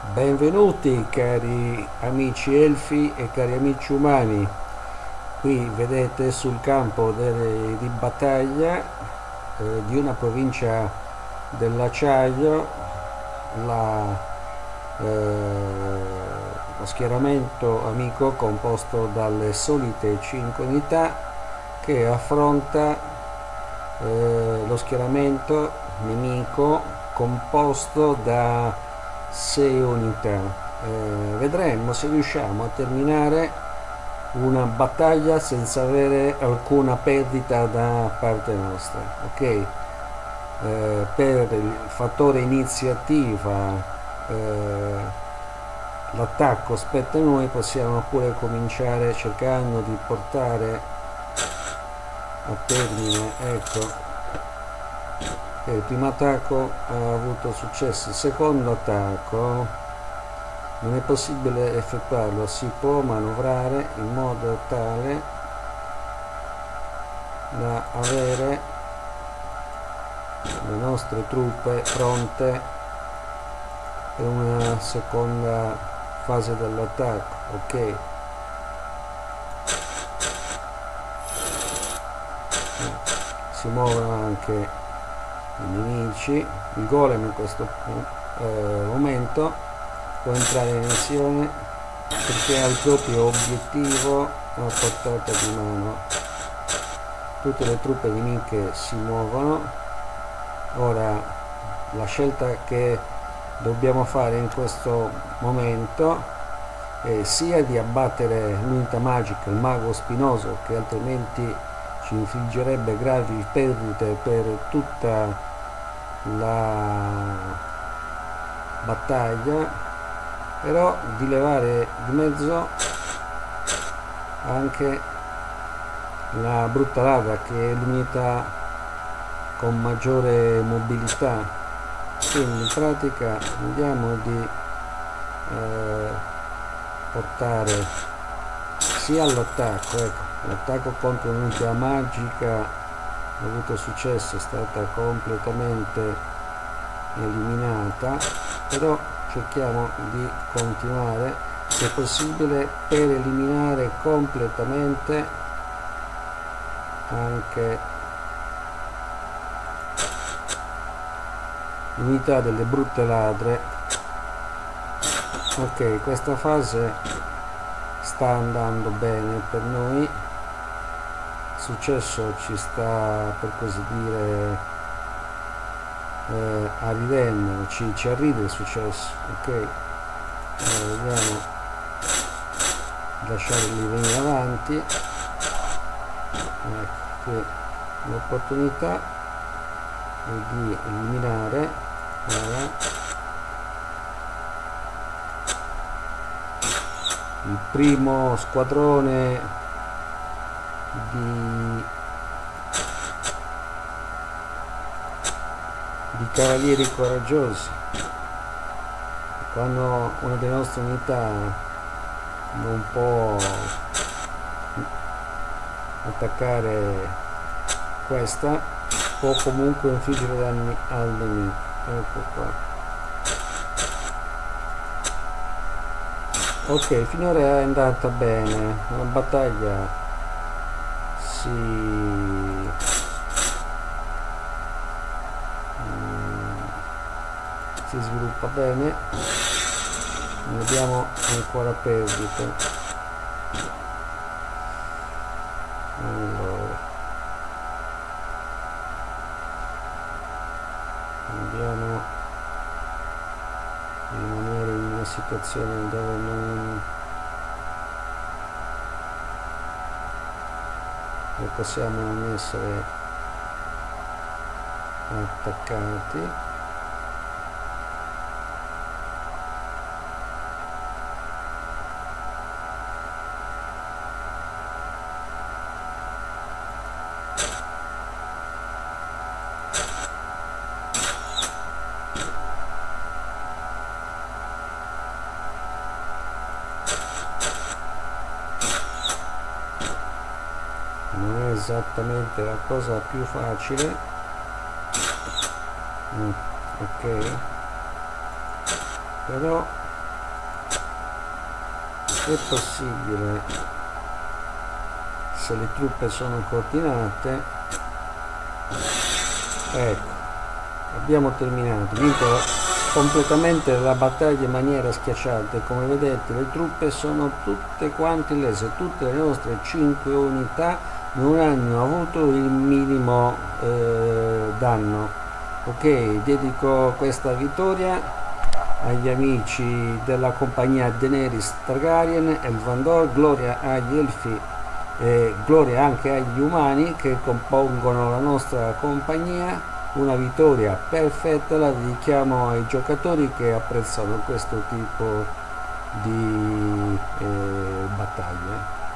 Benvenuti cari amici elfi e cari amici umani. Qui vedete sul campo delle, di battaglia eh, di una provincia dell'acciaio la, eh, lo schieramento amico composto dalle solite 5 unità che affronta eh, lo schieramento nemico composto da 6 unità eh, vedremo se riusciamo a terminare una battaglia senza avere alcuna perdita da parte nostra ok? Eh, per il fattore iniziativa eh, l'attacco spetta a noi possiamo pure cominciare cercando di portare a termine ecco il primo attacco ha avuto successo il secondo attacco non è possibile effettuarlo si può manovrare in modo tale da avere le nostre truppe pronte per una seconda fase dell'attacco ok? Si muovono anche i nemici il golem in questo eh, momento può entrare in azione perché ha il proprio obiettivo a portata di mano. Tutte le truppe nemiche si muovono. Ora la scelta che dobbiamo fare in questo momento è sia di abbattere l'unità magica, il mago spinoso che altrimenti ci infliggerebbe gravi perdite per tutta la battaglia però di levare di mezzo anche la brutta ladra che è l'unità con maggiore mobilità. Quindi in pratica andiamo di eh, portare sia all'attacco ecco l'attacco contro un'unità magica ha avuto successo è stata completamente eliminata però cerchiamo di continuare se possibile per eliminare completamente anche l'unità delle brutte ladre. Ok questa fase sta andando bene per noi successo ci sta per così dire eh, arridendo ci, ci arriva il successo ok? Allora, vediamo di lasciarli venire avanti. Ecco qui l'opportunità di eliminare ora, il primo squadrone di, di cavalieri coraggiosi. Quando una delle nostre unità non può attaccare questa può comunque infliggere danni al nemico. Ecco qua. Ok finora è andata bene. Una battaglia si mm, si sviluppa bene. Abbiamo ancora perdite. Allora. Andiamo rimanere in una situazione dove non e possiamo non essere attaccati esattamente la cosa più facile. Mm, ok. Però è possibile se le truppe sono coordinate. Ecco abbiamo terminato. Vinto completamente la battaglia in maniera schiacciata come vedete le truppe sono tutte quante lese tutte le nostre 5 unità non hanno avuto il minimo eh, danno. Ok dedico questa vittoria agli amici della compagnia Daenerys Targaryen e il Vandor gloria agli elfi e gloria anche agli umani che compongono la nostra compagnia. Una vittoria perfetta la dedichiamo ai giocatori che apprezzano questo tipo di eh, battaglie